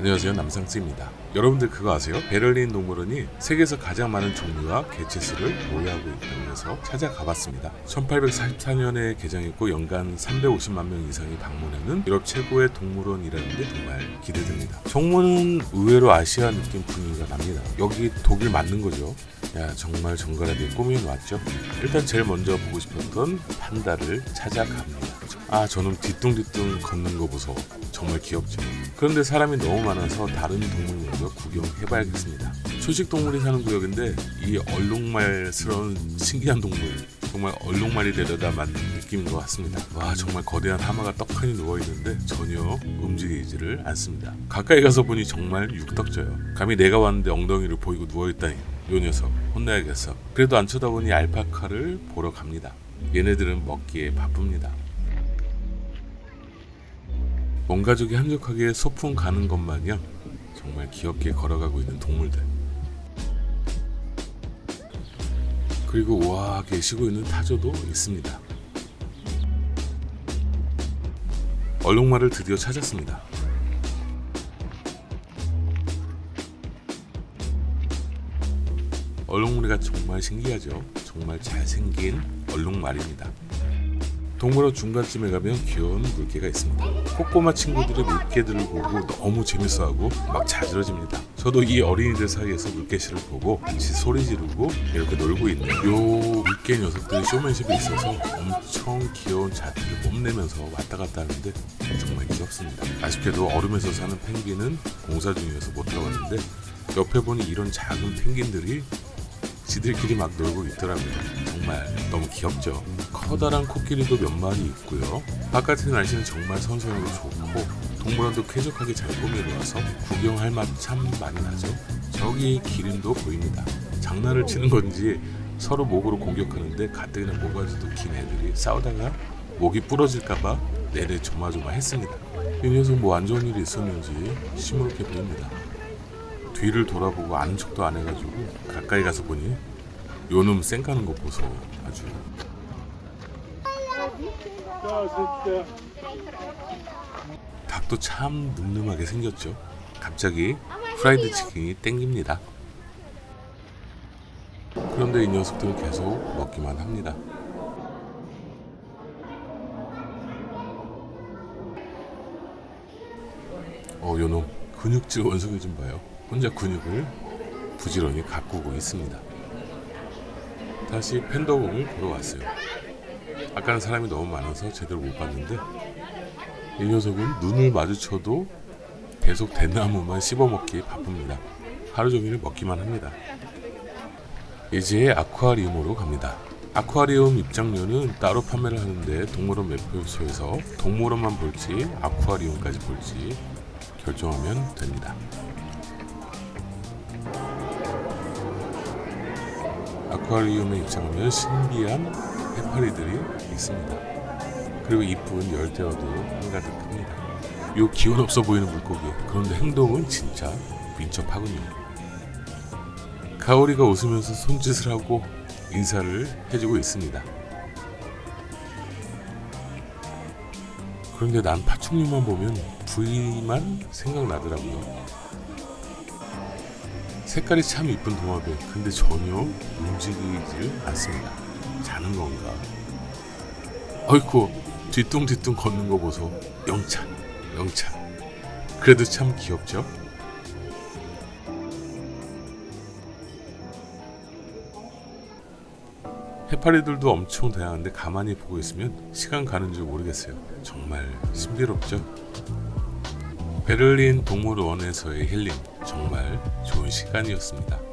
안녕하세요 남상스입니다. 여러분들 그거 아세요? 베를린 동물원이 세계에서 가장 많은 종류와 개체수를 보유하고 있다고 해서 찾아가 봤습니다. 1844년에 개장했고 연간 350만 명 이상이 방문하는 유럽 최고의 동물원이라는데 정말 기대됩니다. 정문은 의외로 아시아 느낌 분위기가 납니다. 여기 독일 맞는 거죠? 야 정말 정갈하게 꾸며놨죠? 일단 제일 먼저 보고 싶었던 판다를 찾아갑니다 아 저는 뒤뚱뒤뚱 걷는 거 보소. 정말 귀엽죠 그런데 사람이 너무 많아서 다른 동물 먼저 구경해봐야겠습니다. 초식 동물이 사는 구역인데 이 얼룩말스러운 신기한 동물 정말 얼룩말이 되려다 만든 느낌인 것 같습니다. 와 정말 거대한 하마가 떡하니 누워있는데 전혀 움직이지를 않습니다. 가까이 가서 보니 정말 육덕져요. 감히 내가 왔는데 엉덩이를 보이고 누워있다니. 요 녀석 혼나야겠어. 그래도 안 쳐다보니 알파카를 보러 갑니다. 얘네들은 먹기에 바쁩니다 온 가족이 한적하게 소풍 가는 것 마냥 정말 귀엽게 걸어가고 있는 동물들. 그리고 우아하게 쉬고 있는 타조도 있습니다. 얼룩말을 드디어 찾았습니다. 얼룩무리가 정말 신기하죠? 정말 잘생긴 얼룩말입니다 동물원 중간쯤에 가면 귀여운 물개가 있습니다. 꼬꼬마 친구들이 물개들을 보고 너무 재밌어하고 막 자지러집니다. 저도 이 어린이들 사이에서 물개씨를 보고 같이 소리 지르고 이렇게 놀고 있는 요 물개 녀석들의 쇼맨십이 있어서 엄청 귀여운 자태를 뽐내면서 왔다 갔다 하는데 정말 귀엽습니다. 아쉽게도 얼음에서 사는 펭귄은 공사 중이어서 못 들어갔는데 옆에 보니 이런 작은 펭귄들이 지들끼리 막 놀고 있더라고요. 정말 너무 귀엽죠. 커다란 코끼리도 몇 마리 있고요. 바깥의 날씨는 정말 선선하고 좋고 동물원도 쾌적하게 잘 꾸며놓아서 구경할 맛 참 많이 나죠. 저기 기린도 보입니다. 장난을 치는 건지 서로 목으로 공격하는데 가뜩이나 모가지도 긴 애들이 싸우다가 목이 부러질까봐 내내 조마조마했습니다. 이 녀석 뭐 안 좋은 일이 있었는지 시무룩해 보입니다. 뒤를 돌아보고 아는 척도 안 해가지고 가까이 가서 보니 요놈 쌩까는 거 보소 아주. 닭도 참 늠름하게 생겼죠. 갑자기 프라이드 치킨이 땡깁니다. 그런데 이 녀석들은 계속 먹기만 합니다. 어 요놈 근육질 원숭이 좀 봐요 혼자 근육을 부지런히 가꾸고 있습니다. 다시 팬더공을 보러 왔어요. 아까는 사람이 너무 많아서 제대로 못 봤는데 이 녀석은 눈을 마주쳐도 계속 대나무만 씹어먹기 바쁩니다. 하루 종일 먹기만 합니다. 이제 아쿠아리움으로 갑니다. 아쿠아리움 입장료는 따로 판매를 하는데 동물원 매표소에서 동물원만 볼지 아쿠아리움까지 볼지 결정하면 됩니다. 아쿠아리움에 입장하면 신비한 해파리들이 있습니다. 그리고 이쁜 열대어도 한가득합니다. 요 기운 없어 보이는 물고기 그런데 행동은 진짜 민첩하군요. 가오리가 웃으면서 손짓을 하고 인사를 해주고 있습니다. 그런데 난 파충류만 보면 부위만 생각나더라고요. 색깔이 참 이쁜 도마뱀 근데 전혀 움직이질 않습니다. 자는 건가? 어이쿠 뒤뚱뒤뚱 걷는 거 보소. 영차 영차. 그래도 참 귀엽죠? 해파리들도 엄청 다양한데 가만히 보고 있으면 시간 가는 줄 모르겠어요. 정말 신비롭죠 베를린 동물원에서의 힐링 정말 좋은 시간이었습니다.